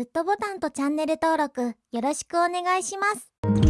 グッドボタンとチャンネル登録よろしくお願いします。